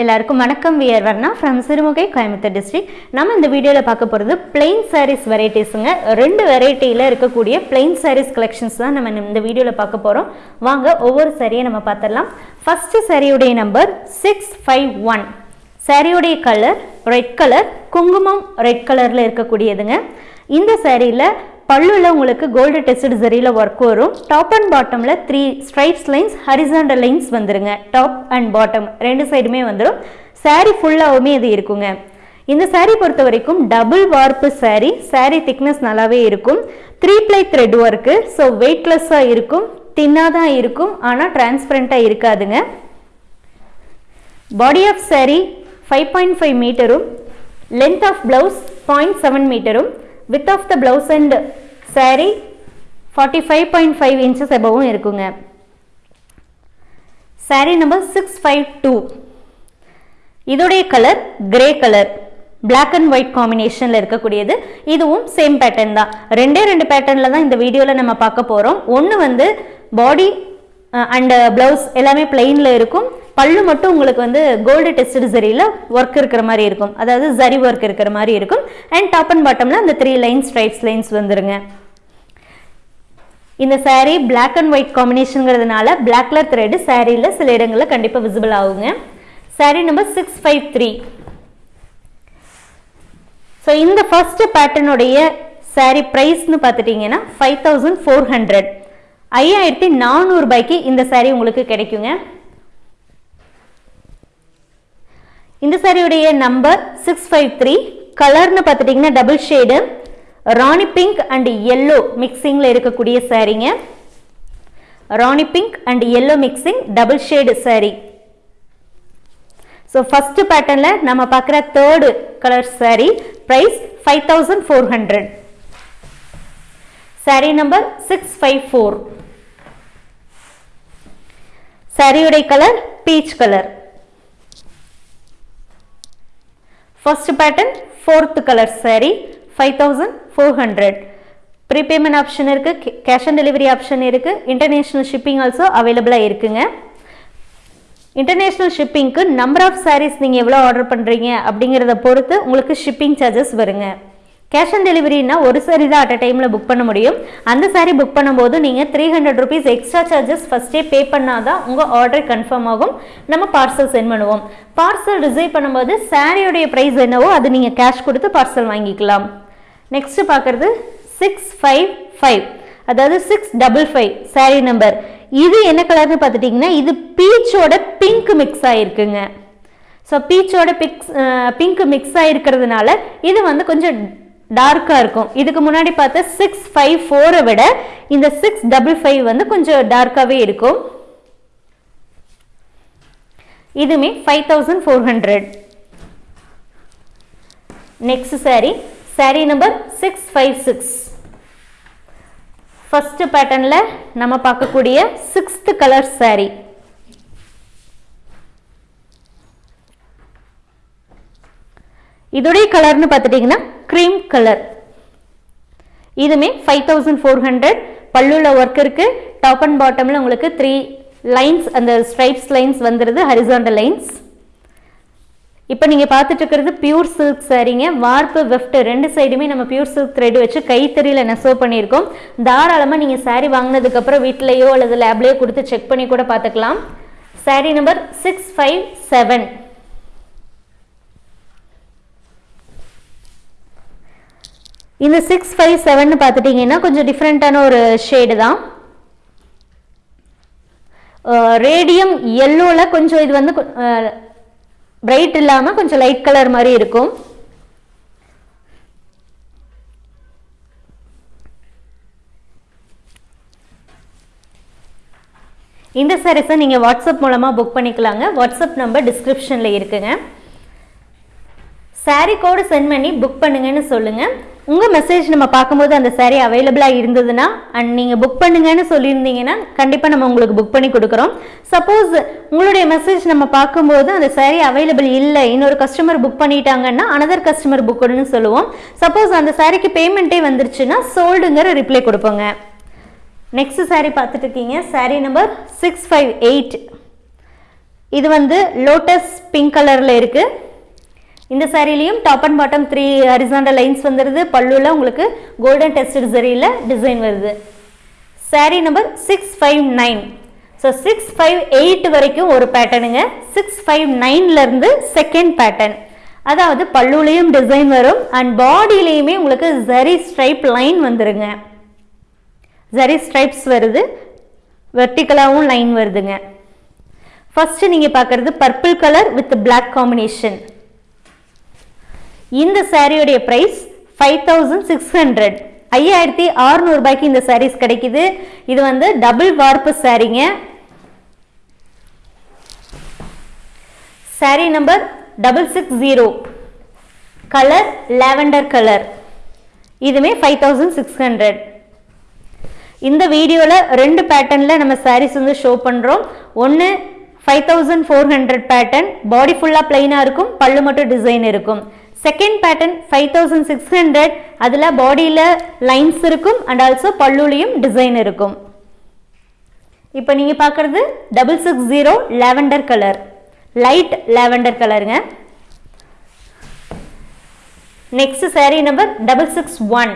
எல்லாருக்கும் வணக்கம். We are Varna from Sirumugai Coimbatore district நம்ம இந்த வீடியோவில் பார்க்க போகிறது பிளெயின் சாரீஸ் வெரைட்டிஸுங்க ரெண்டு வெரைட்டியில் இருக்கக்கூடிய பிளெயின் சாரீஸ் கலெக்ஷன்ஸ் தான் நம்ம இந்த வீடியோவில் பார்க்க போகிறோம் வாங்க ஒவ்வொரு சாரியை நம்ம பார்த்துடலாம். ஃபஸ்ட்டு சாரியுடைய நம்பர் சிக்ஸ் ஃபைவ் ஒன் சாரியுடைய கலர் ரெட் கலர் குங்குமம் ரெட் கலரில் இருக்கக்கூடியதுங்க. இந்த சாரியில் பல்லுல உங்களுக்கு கோல்டு டெஸ்ட் சரியில் ஒர்க் வரும். டாப் அண்ட் பாட்டமில் three stripes lines horizontal lines வந்துருங்க. டாப் அண்ட் பாட்டம் ரெண்டு சைடுமே வந்துடும் சாரீ ஃபுல்லாகவுமே இது இருக்குங்க. இந்த சாரீ பொறுத்த வரைக்கும் டபுள் வார்ப்பு சாரீ சாரீ திக்னஸ் நல்லாவே இருக்கும். Three ply thread work so வெயிட்லெஸ்ஸாக இருக்கும். தின்னாக தான் இருக்கும். ஆனால் டிரான்ஸ்பரண்ட்டாக இருக்காதுங்க. Body of saree five point five மீட்டரும் length of blouse point seven மீட்டரும் with of the blouse and saree forty five point five inches எபவும் இருக்குங்க. Saree number six five two இதோடைய colour grey colour black and white காம்பினேஷனில் இருக்கக்கூடியது. இதுவும் same pattern தான். ரெண்டே ரெண்டு பேட்டர்னில் தான் இந்த வீடியோவில் நம்ம பார்க்க போகிறோம் ஒன்று வந்து பாடி அண்ட் ப்ளவுஸ் எல்லாமே பிளெயினில் இருக்கும். பல்லு மட்டும் உங்களுக்கு வந்து கோல்டு டெஸ்ட் சரியில் ஒர்க் இருக்கிற மாதிரி இருக்கும். அதாவது ஜரி ஒர்க் இருக்கிற மாதிரி இருக்கும். அண்ட் டாப் அண்ட் பாட்டமில் அந்த த்ரீ லைன்ஸ் ஸ்ட்ரைப்ஸ் லைன்ஸ் வந்துருங்க. இந்த சாரீ பிளாக் அண்ட் ஒயிட் காம்பினேஷனுங்கிறதுனால பிளாக் கலர் த்ரெட் சாரியில் சில இடங்களில் கண்டிப்பாக விசிபிள் ஆகுங்க. Saree number six five three so இந்த ஃபர்ஸ்ட் பேட்டர்னுடைய சாரீ ப்ரைஸ்னு பார்த்துட்டிங்கன்னா ஃபைவ் தௌசண்ட் ஃபோர் ஹண்ட்ரட் ஐயாயிரத்தி நானூறுபாய்க்கு இந்த சாரீ உங்களுக்கு கிடைக்குங்க. இந்த சாரியுடைய நம்பர் சிக்ஸ் ஃபைவ் த்ரீ கலர்னு பார்த்துட்டிங்கன்னா double shade Rani pink and yellow மிக்சிங்கில் இருக்கக்கூடிய சாரீங்க Rani pink and yellow mixing double shade sari so first பேட்டர்னில் நம்ம பார்க்குற third colour saree price five thousand four hundred saree number six five four சாரியுடைய colour peach colour first pattern fourth colour saree. Five thousand four hundred prepayment option இருக்குது cash on delivery option இருக்குது international shipping also அவைலபிளாக இருக்குங்க. International ஷிப்பிங்க்கு number of sarees நீங்கள் எவ்வளோ order பண்ணுறீங்க அப்படிங்கிறத பொறுத்து உங்களுக்கு ஷிப்பிங் சார்ஜஸ் வருங்க. கேஷ் ஆன் டெலிவரினா ஒரு சாரி தான் அட் அ டைமில் புக் பண்ண முடியும். அந்த சாரி புக் பண்ணும்போது நீங்கள் three hundred rupees extra charges ஃபஸ்ட்டே பே பண்ணால் தான் உங்கள் ஆர்டர் கன்ஃபார்ம் ஆகும். நம்ம பார்சல் சென்ட் பண்ணுவோம். பார்சல் ரிசீவ் பண்ணும்போது சாரியோடைய ப்ரைஸ் என்னவோ அது நீங்கள் கேஷ் கொடுத்து பார்சல் வாங்கிக்கலாம். நெக்ஸ்ட் பார்க்குறது சிக்ஸ் ஃபைவ் ஃபைவ் அதாவது six double five saree number இது என்ன கலர்னு பார்த்துட்டிங்கன்னா இது பீச்சோட பிங்க் மிக்ஸ் ஆகிருக்குங்க ஸோ பீச்சோட பிக்ஸ் பிங்க் மிக்ஸ் ஆகிருக்கிறதுனால இது வந்து கொஞ்சம் டார்க்காக இருக்கும். இதுக்கு முன்னாடி பார்த்த சிக்ஸ் ஃபைவ் ஃபோரை விட இந்த சிக்ஸ் டபுள் ஃபைவ் வந்து கொஞ்சம் டார்க்காகவே இருக்கும். இதுமே five thousand four hundred next saree saree number six five six first பேட்டர்னில் நம்ம பார்க்கக்கூடிய சிக்ஸ்த் கலர் saree. இதோடைய கலர்னு பார்த்துட்டிங்கன்னா க்ரீம் கலர் இதுமே ஃபைவ் தௌசண்ட் ஃபோர் ஹண்ட்ரட் பல்லுல ஒர்க் இருக்கு. டாப் அண்ட் பாட்டமில் உங்களுக்கு த்ரீ லைன்ஸ் அந்த ஸ்ட்ரைப்ஸ் லைன்ஸ் வந்துடுது ஹரிசாண்டல் லைன்ஸ் இப்போ நீங்கள் பார்த்துட்டு இருக்கிறது பியூர் சில்க் சாரீங்க. வார்ப்பு வெஃப்ட் ரெண்டு சைடுமே நம்ம பியூர் சில்க் த்ரெட் வச்சு கைத்தறியில் நெசவு பண்ணியிருக்கோம். தாராளமாக நீங்கள் சாரீ வாங்கினதுக்கப்புறம் வீட்டிலையோ அல்லது லேப்லேயோ கொடுத்து செக் பண்ணி கூட பார்த்துக்கலாம். Saree number six five seven இந்த சிக்ஸ் ஃபைவ் செவன் பார்த்துட்டிங்கன்னா கொஞ்சம் டிஃப்ரெண்ட்டான ஒரு ஷேடு தான். ரேடியம் எல்லோவில் கொஞ்சம் இது வந்து பிரைட் இல்லாமல் கொஞ்சம் லைட் கலர் மாதிரி இருக்கும். இந்த சாரீஸை நீங்கள் வாட்ஸ்அப் மூலமாக புக் பண்ணிக்கலாங்க. வாட்ஸ்அப் நம்பர் டிஸ்கிரிப்ஷனில் இருக்குங்க. சாரீ கோடு சென்ட் பண்ணி புக் பண்ணுங்கன்னு சொல்லுங்கள் உங்கள் மெசேஜ் நம்ம பார்க்கும்போது அந்த சேரீ அவைலபிளாக இருந்ததுன்னா அண்ட் நீங்கள் புக் பண்ணுங்கன்னு சொல்லியிருந்தீங்கன்னா கண்டிப்பாக நம்ம உங்களுக்கு புக் பண்ணி கொடுக்குறோம். சப்போஸ் உங்களுடைய மெசேஜ் நம்ம பார்க்கும்போது அந்த சேரீ அவைலபிள் இல்லை இன்னொரு கஸ்டமர் புக் பண்ணிட்டாங்கன்னா அனதர் கஸ்டமர் புக் சொல்லுவோம். சப்போஸ் அந்த சேரீக்கு பேமெண்ட்டே வந்துருச்சுன்னா சோல்டுங்கிற ரிப்ளை கொடுப்போங்க. நெக்ஸ்ட் சாரீ பார்த்துட்டு இருக்கீங்க. Saree number six five eight இது வந்து லோட்டஸ் பிங்க் கலரில் இருக்குது இந்த சாரிலையும் top and bottom three horizontal lines வந்துடுது பல்லுவில் உங்களுக்கு கோல்டன் டெஸ்டட் சரியில் டிசைன் வருது. Saree number six five nine so six five eight வரைக்கும் ஒரு பேட்டர்னுங்க சிக்ஸ் ஃபைவ் நைன்லேருந்து செகண்ட் பேட்டர்ன் அதாவது பல்லுலேயும் டிசைன் வரும் அண்ட் பாடியிலையுமே உங்களுக்கு ஜரி ஸ்ட்ரைப் லைன் வந்துருங்க. ஜரி ஸ்ட்ரைப்ஸ் வருது. வெர்டிக்கலாகவும் லைன் வருதுங்க. ஃபஸ்ட்டு நீங்கள் பார்க்குறது purple colour with black combination இந்த சாரியோடைய price five thousand six hundred ஐயாயிரத்தி அறுநூறுபாய்க்கு இந்த சாரீஸ் கிடைக்குது. இது வந்து டபுள் வார்ப்பு சாரீங்க saree number double six zero colour lavender colour இதுவுமே ஃபைவ் தௌசண்ட் சிக்ஸ் ஹண்ட்ரட் இந்த வீடியோவில் ரெண்டு பேட்டர்னில் நம்ம சாரீஸ் வந்து ஷோ பண்ணுறோம் ஒன்று five thousand four hundred pattern body ஃபுல்லாக பிளைனாக இருக்கும். பல்லு மட்டும் டிசைன் இருக்கும். Second pattern five thousand six hundred அதில் பாடியில் லைன்ஸ் இருக்கும் அண்ட் ஆல்சோ பல்லுலையும் டிசைன் இருக்கும். இப்போ நீங்கள் பார்க்குறது double six zero lavender colour light lavender கலருங்க next saree number double six one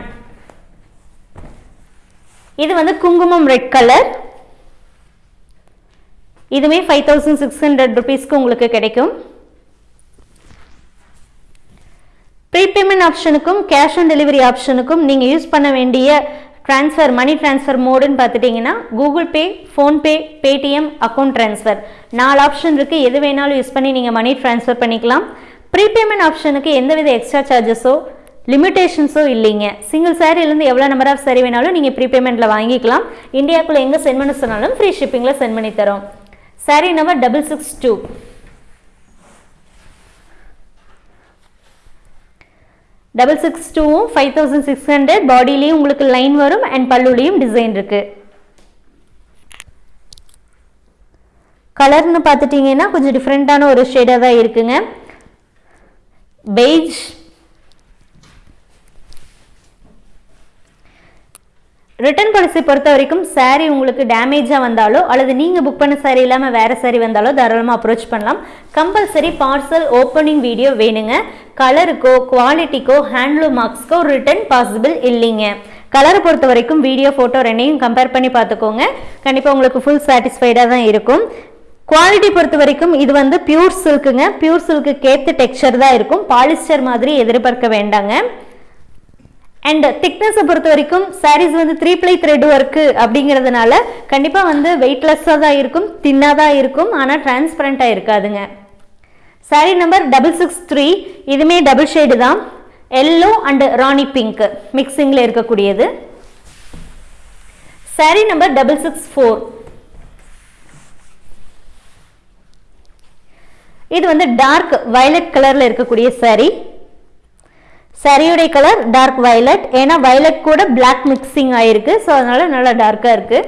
இது வந்து குங்குமம் ரெட் கலர் இதுவுமே ஃபைவ் தௌசண்ட் சிக்ஸ் ஹண்ட்ரட் ருபீஸ்க்கு உங்களுக்கு கிடைக்கும். ப்ரீபேமெண்ட் ஆப்ஷனுக்கும் கேஷ் ஆன் டெலிவரி ஆப்ஷனுக்கும் நீங்கள் யூஸ் பண்ண வேண்டிய ட்ரான்ஸ்ஃபர் மணி ட்ரான்ஸ்ஃபர் மோடுன்னு பார்த்துட்டிங்கன்னா Google Pay PhonePe Paytm account transfer நாலு ஆப்ஷன் இருக்குது எது வேணாலும் யூஸ் பண்ணி நீங்கள் மணி ட்ரான்ஸ்ஃபர் பண்ணிக்கலாம். ப்ரீபேமெண்ட் ஆப்ஷனுக்கு எந்தவித எக்ஸ்ட்ரா சார்ஜஸோ லிமிடேஷன்ஸோ இல்லைங்க. சிங்கிள் சாரிலேருந்து எவ்வளோ நம்பர் ஆஃப் சாரி வேணாலும் நீங்கள் ப்ரீபேமெண்ட்டில் வாங்கிக்கலாம். இந்தியாவுக்குள்ளே எங்கே சென்ட் பண்ண சொன்னாலும் ஃப்ரீ ஷிப்பிங்கில் சென்ட் பண்ணி தரோம். Saree number double six two double six டூவும் ஃபைவ் தௌசண்ட் சிக்ஸ் ஹண்ட்ரட் பாடியிலையும் உங்களுக்கு லைன் வரும் அண்ட் பல்லுலையும் டிசைன் இருக்கு. கலர்னு பார்த்துட்டிங்கன்னா கொஞ்சம் டிஃப்ரெண்ட்டான ஒரு ஷேடாக தான் இருக்குங்க. பெய்ஜ் ரிட்டர்ன் பாலிசி பொறுத்த வரைக்கும் சாரீ உங்களுக்கு டேமேஜாக வந்தாலோ அல்லது நீங்கள் புக் பண்ண சாரீ இல்லாமல் வேறு சாரீ வந்தாலோ தாராளமாக அப்ரோச் பண்ணலாம். கம்பல்சரி பார்சல் ஓப்பனிங் வீடியோ வேணுங்க. கலருக்கோ குவாலிட்டிக்கோ ஹேண்ட்லூம் மார்க்ஸ்க்கோ ரிட்டர்ன் பாசிபிள் இல்லைங்க. கலரை பொறுத்த வரைக்கும் வீடியோ ஃபோட்டோ ரெண்டையும் கம்பேர் பண்ணி பார்த்துக்கோங்க. கண்டிப்பாக உங்களுக்கு ஃபுல் சாட்டிஸ்ஃபைடாக தான் இருக்கும். குவாலிட்டி பொறுத்த வரைக்கும் இது வந்து பியூர் சில்க்குங்க பியூர் சில்க்கு கேத்து டெக்ஸ்சர் தான் இருக்கும். பாலிஸ்டர் மாதிரி எதிர்பார்க்க வேண்டாங்க. அண்ட் திக்னஸை பொறுத்த வரைக்கும் சாரீஸ் வந்து த்ரீ ப்ளை த்ரெட் ஒர்க்கு அப்படிங்கிறதுனால கண்டிப்பாக வந்து வெயிட்லெஸ்ஸாக தான் இருக்கும் தின்னாக தான் இருக்கும் ஆனால் டிரான்ஸ்பரண்ட்டாக இருக்காதுங்க. Saree number double six three இதுவுமே டபுள் ஷேடு தான். எல்லோ அண்ட் ராணி பிங்க் மிக்சிங்கில் இருக்கக்கூடியது. Saree number double six four இது வந்து டார்க் வயலட் கலரில் இருக்கக்கூடிய சாரீ சரியுடைய கலர் டார்க் வயலட் ஏன்னா வயலட் கூட பிளாக் மிக்சிங் ஆயிருக்கு. ஸோ அதனால நல்லா டார்க்காக இருக்கு.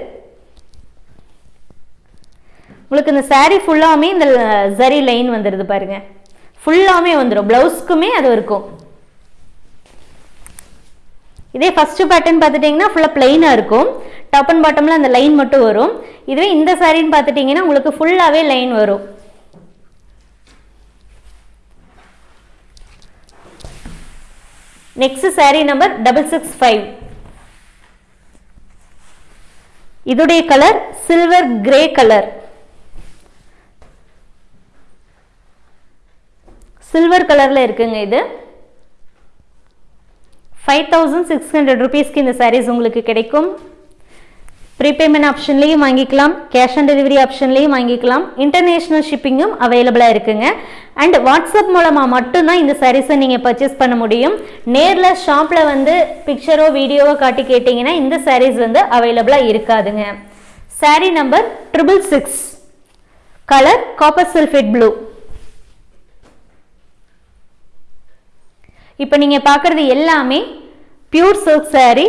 உங்களுக்கு இந்த சாரீ ஃபுல்லாமே இந்த ஜரி லைன் வந்துடுது பாருங்க. ஃபுல்லாமே வந்துடும் பிளவுஸ்க்குமே அது இருக்கும். இதே ஃபர்ஸ்ட் பேட்டர்ன் பார்த்துட்டிங்கன்னா ஃபுல்லாக பிளெயினாக இருக்கும். டாப் அண்ட் பாட்டமில் அந்த லைன் மட்டும் வரும். இதுவே இந்த சாரின்னு பார்த்துட்டிங்கன்னா உங்களுக்கு ஃபுல்லாகவே லைன் வரும். Next saree number double six five இதுடைய colour silver grey colour silver கலர்ல இருக்குங்க இது. ஃபைவ் தௌசண்ட் சிக்ஸ் ஹண்ட்ரட் ருபீஸ்க்கு இந்த சாரீஸ் உங்களுக்கு கிடைக்கும். ப்ரீபேமெண்ட் ஆப்ஷன்லேயும் வாங்கிக்கலாம் கேஷ் ஆன் டெலிவரி ஆப்ஷன்லையும் வாங்கிக்கலாம். இன்டர்நேஷ்னல் ஷிப்பிங்கும் அவைலபிளாக இருக்குங்க. அண்ட் வாட்ஸ்அப் மூலமாக மட்டும்தான் இந்த சாரீஸை நீங்கள் பர்ச்சேஸ் பண்ண முடியும். நேரில் ஷாப்பில் வந்து பிக்சரோ வீடியோவோ காட்டி கேட்டிங்கன்னா இந்த சாரீஸ் வந்து அவைலபிளாக இருக்காதுங்க. Saree number triple six colour copper sulphate blue இப்போ நீங்கள் பார்க்குறது எல்லாமே pure silk saree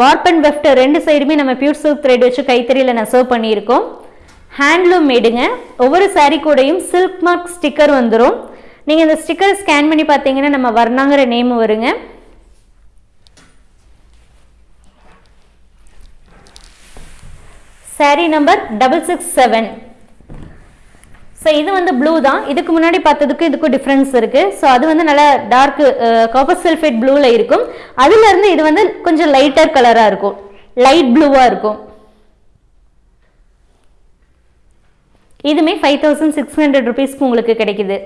warp and weft ரெண்டு சைடுமே நம்ம பியூர் சில்க் த்ரெட் வச்சு கைத்தறியில் நெசவு பண்ணியிருக்கோம். ஹேண்ட்லூம் மேடுங்க ஒவ்வொரு சாரீ கூடையும் சில்க் மார்க் ஸ்டிக்கர் வந்துடும் நீங்கள் இந்த ஸ்டிக்கரை ஸ்கேன் பண்ணி பார்த்தீங்கன்னா நம்ம வர்ணாங்கிற நேம் வருங்க. Saree number double six seven so இது வந்து ப்ளூ தான். இதுக்கு முன்னாடி பார்த்ததுக்கு இதுக்கும் டிஃப்ரென்ஸ் இருக்குது ஸோ அது வந்து நல்லா டார்க்கு காப்பர் சல்ஃபேட் ப்ளூவில் இருக்கும். அதுலேருந்து இது வந்து கொஞ்சம் லைட்டர் கலராக இருக்கும். லைட் ப்ளூவாக இருக்கும். இதுமே ஃபைவ் தௌசண்ட் சிக்ஸ் ஹண்ட்ரட் ருபீஸ்க்கு உங்களுக்கு கிடைக்குது.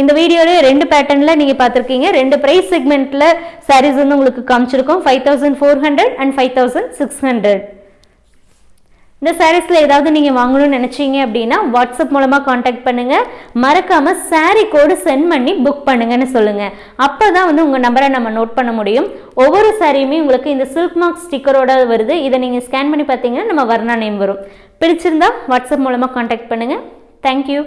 இந்த வீடியோவில் ரெண்டு பேட்டர்னில் நீங்கள் பார்த்துருக்கீங்க. ரெண்டு ப்ரைஸ் செக்மெண்ட்டில் சாரீஸ் வந்து உங்களுக்கு காமிச்சிருக்கோம். Five thousand four hundred and five thousand six hundred இந்த சாரீஸில் ஏதாவது நீங்கள் வாங்கணும்னு நினச்சிங்க அப்படின்னா வாட்ஸ்அப் மூலமாக காண்டாக்ட் பண்ணுங்கள் மறக்காமல் சாரீ கோடு சென்ட் பண்ணி புக் பண்ணுங்கன்னு சொல்லுங்கள் அப்போ தான் வந்து உங்கள் நம்பரை நம்ம நோட் பண்ண முடியும். ஒவ்வொரு சாரியுமே உங்களுக்கு இந்த சில்க் மார்க் ஸ்டிக்கரோட வருது. இதை நீங்கள் ஸ்கேன் பண்ணி பார்த்தீங்கன்னா நம்ம வர்ணா நேம் வரும். பிடிச்சிருந்தா வாட்ஸ்அப் மூலமாக காண்டாக்ட் பண்ணுங்கள் தேங்க்யூ